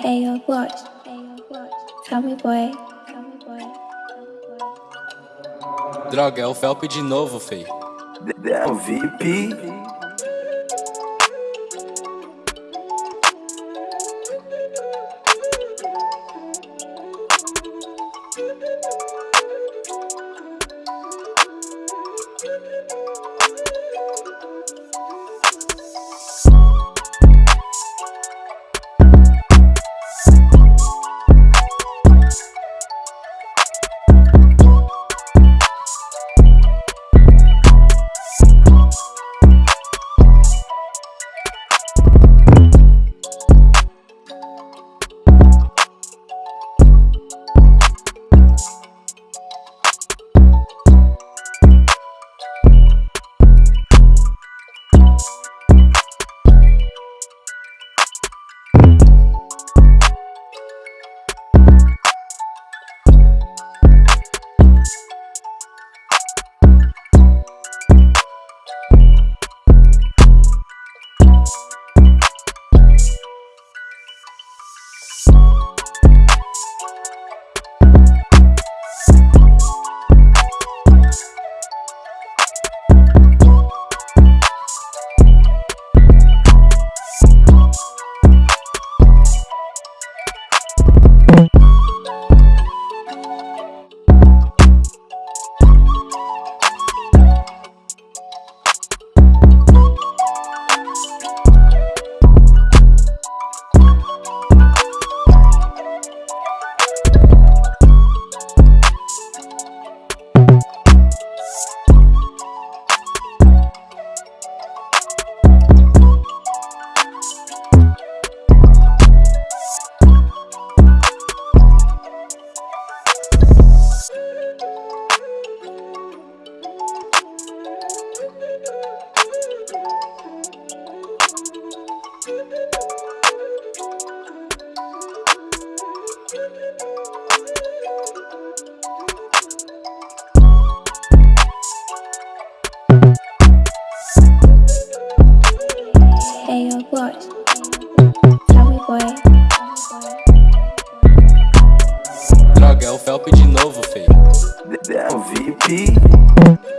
Hey yo, boy. Tell me, boy. Droga, é o Felp de novo, feio. É o VIP. Felp de novo, feio. É VIP.